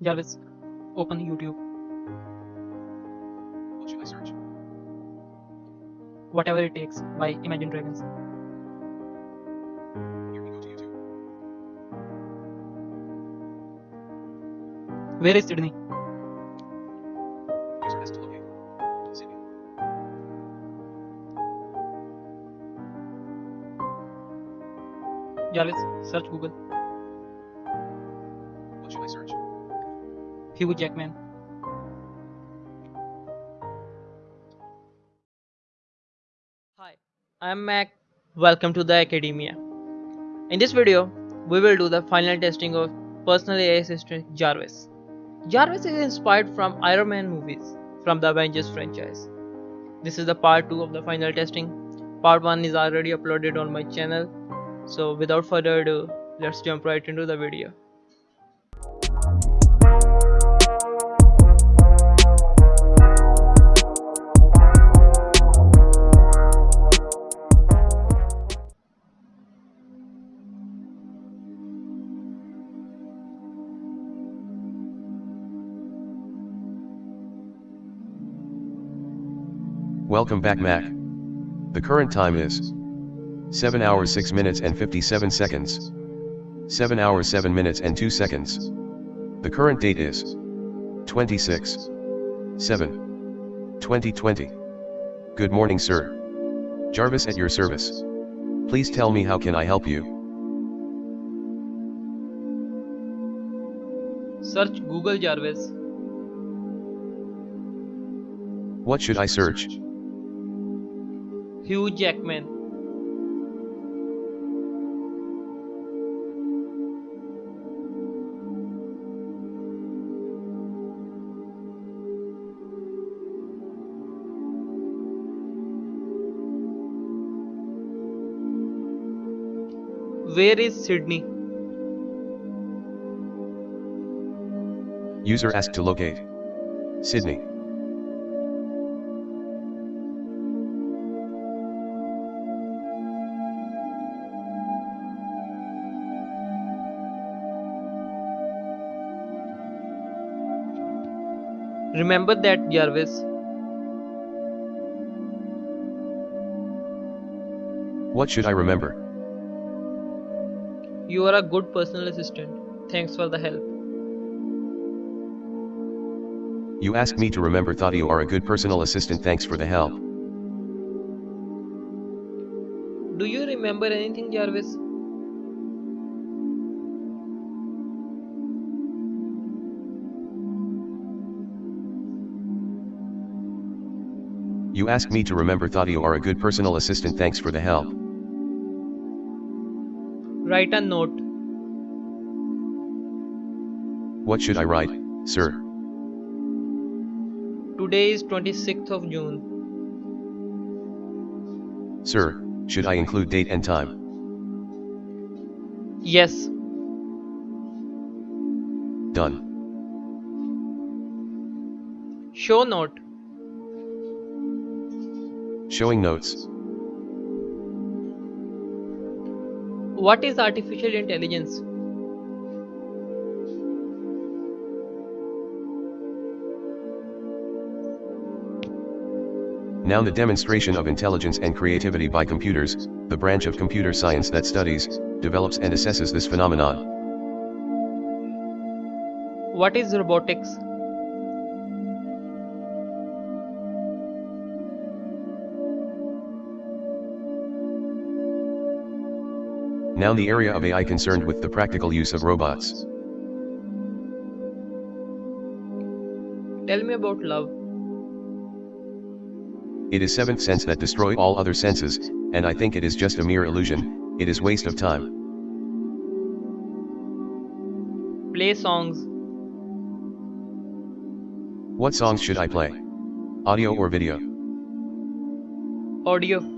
Jarvis, open YouTube. What should I search? Whatever it takes by Imagine Dragons. Here we go to YouTube. Where is Sydney? Jarvis, search Google. Hugh Jackman. Hi, I'm Mac. Welcome to the Academia. In this video, we will do the final testing of personal AI assistant Jarvis. Jarvis is inspired from Iron Man movies from the Avengers franchise. This is the part 2 of the final testing. Part 1 is already uploaded on my channel. So without further ado, let's jump right into the video. Welcome back Mac. The current time is 7 hours 6 minutes and 57 seconds. 7 hours 7 minutes and 2 seconds. The current date is 26 7 2020. Good morning sir. Jarvis at your service. Please tell me how can I help you? Search Google Jarvis. What should I search? Hugh Jackman. Where is Sydney? User asked to locate. Sydney. Remember that, Jarvis. What should I remember? You are a good personal assistant. Thanks for the help. You asked me to remember thought you are a good personal assistant thanks for the help. Do you remember anything, Jarvis? You asked me to remember thought you are a good personal assistant thanks for the help. Write a note. What should I write, sir? Today is 26th of June. Sir, should I include date and time? Yes. Done. Show note. Showing notes. What is artificial intelligence? Noun the demonstration of intelligence and creativity by computers, the branch of computer science that studies, develops and assesses this phenomenon. What is robotics? Noun the area of AI concerned with the practical use of robots. Tell me about love. It is seventh sense that destroy all other senses, and I think it is just a mere illusion, it is waste of time. Play songs. What songs should I play? Audio or video? Audio.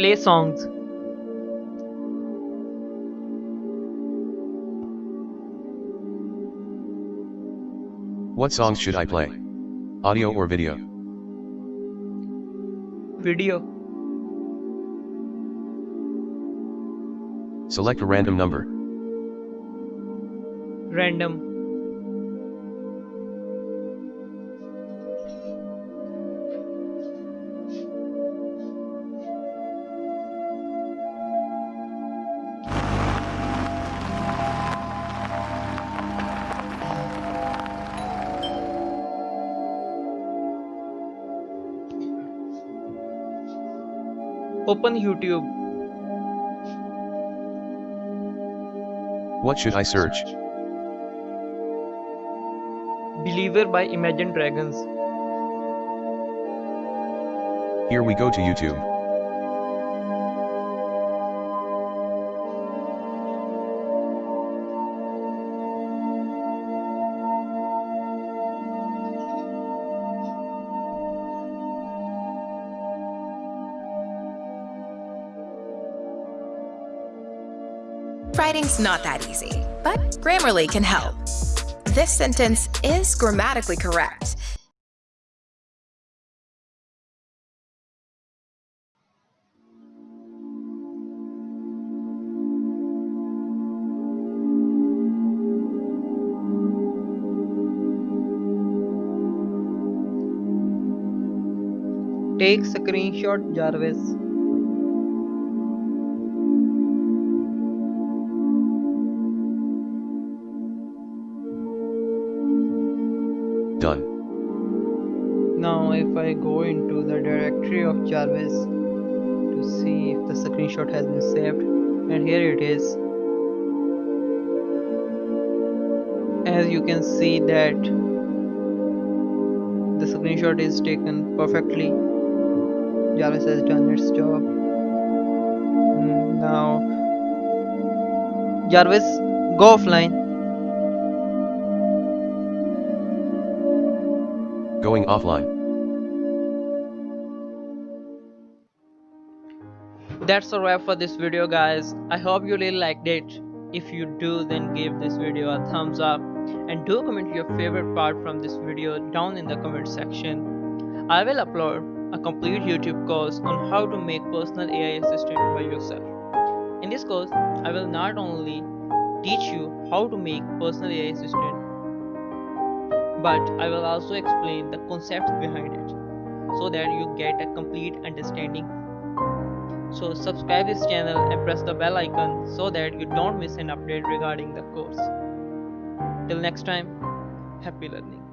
Play songs. What songs should I play? Audio or video? Video. Select a random number. Random. Open YouTube. What should I search? Believer by Imagine Dragons. Here we go to YouTube. Writing's not that easy, but Grammarly can help. This sentence is grammatically correct. Take screenshot Jarvis. Done. Now if I go into the directory of Jarvis to see if the screenshot has been saved and here it is. As you can see that the screenshot is taken perfectly. Jarvis has done its job. Mm, now Jarvis go offline Going offline. that's a wrap for this video guys. I hope you really liked it. If you do then give this video a thumbs up. And do comment your favorite part from this video down in the comment section. I will upload a complete youtube course on how to make personal ai assistant by yourself. In this course i will not only teach you how to make personal ai assistant but i will also explain the concepts behind it so that you get a complete understanding so subscribe this channel and press the bell icon so that you don't miss an update regarding the course. Till next time, happy learning.